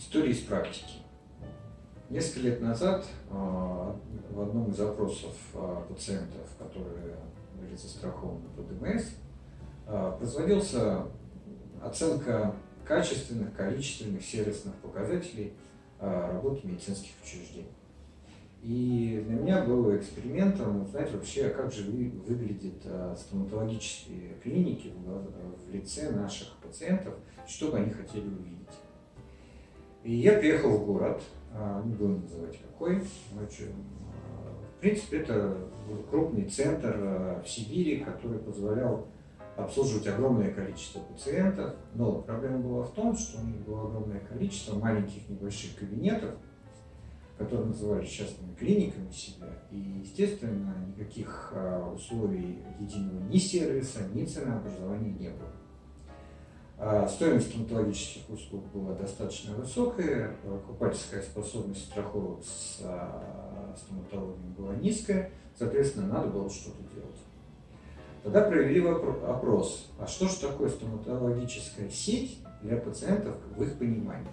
История из практики. Несколько лет назад а, в одном из запросов а, пациентов, которые были застрахованы по ДМС, а, производился оценка качественных, количественных, сервисных показателей работы медицинских учреждений. И для меня было экспериментом узнать вообще, как же выглядят стоматологические клиники в лице наших пациентов, что бы они хотели увидеть. И я приехал в город, а, не буду называть какой, значит, а, в принципе, это крупный центр а, в Сибири, который позволял обслуживать огромное количество пациентов, но проблема была в том, что у них было огромное количество маленьких небольших кабинетов, которые называли частными клиниками себя, и, естественно, никаких условий единого ни сервиса, ни ценообразования не было. А стоимость стоматологических услуг была достаточно высокая, покупательская способность страховок с а, стоматологией была низкая, соответственно, надо было что-то делать. Тогда провели опрос, а что же такое стоматологическая сеть для пациентов в их понимании.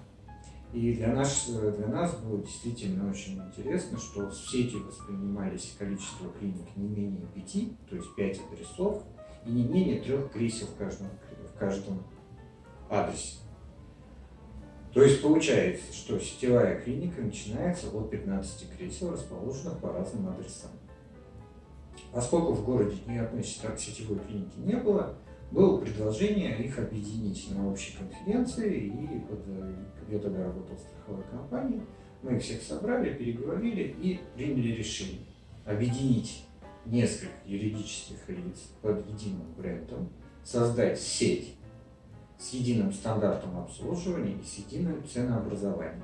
И для нас, для нас было действительно очень интересно, что в сети воспринимались количество клиник не менее пяти, то есть пять адресов, и не менее трех кресел в каждом, в каждом адресе. То есть получается, что сетевая клиника начинается от 15 кресел, расположенных по разным адресам. Поскольку в городе ни одной сетевой клиники не было, было предложение их объединить на общей конференции, и вот, я тогда работал в страховой компании, мы их всех собрали, переговорили и приняли решение объединить несколько юридических лиц под единым брендом, создать сеть с единым стандартом обслуживания и с единым ценообразованием.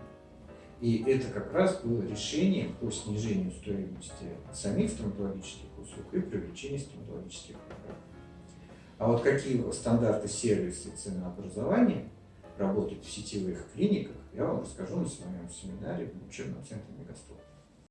И это как раз было решением по снижению стоимости самих стоматологических услуг и привлечению стоматологических программ. А вот какие стандарты сервиса и ценообразования работают в сетевых клиниках, я вам расскажу на своем семинаре в учебном центре Мегастоп.